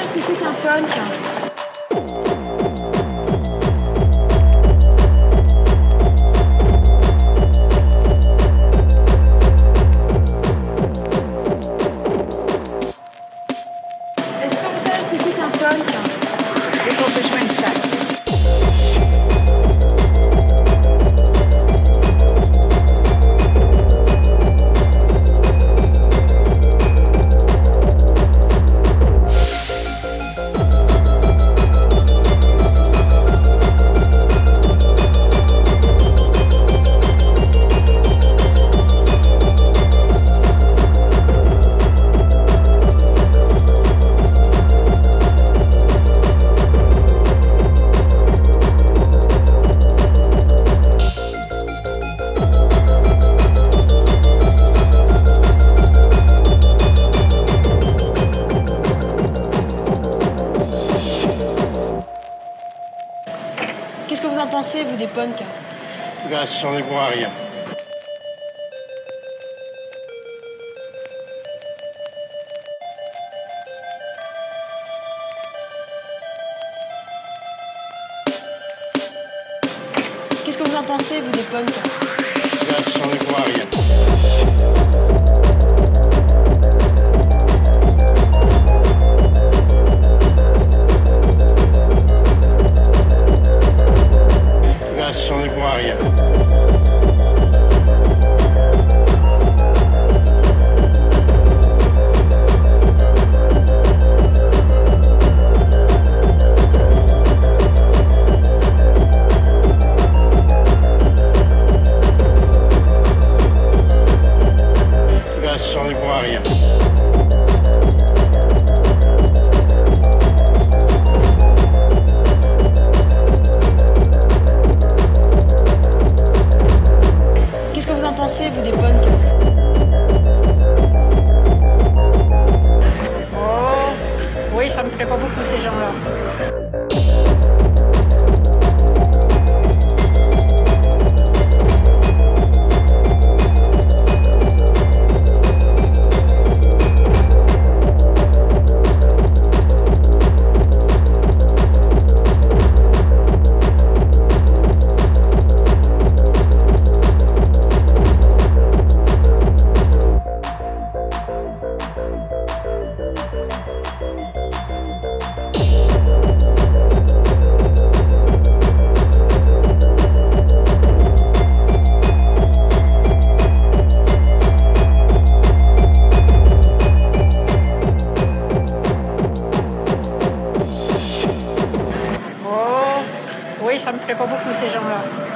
Est-ce c'est punk Qu'est-ce que vous en pensez, vous, des punks Là, des gros à rien. Qu'est-ce que vous en pensez, vous, des punks Là, des gros à rien. Qu'est-ce que vous en pensez, vous, des punks Oh, oui, ça me plaît pas beaucoup Pas beaucoup ces gens-là.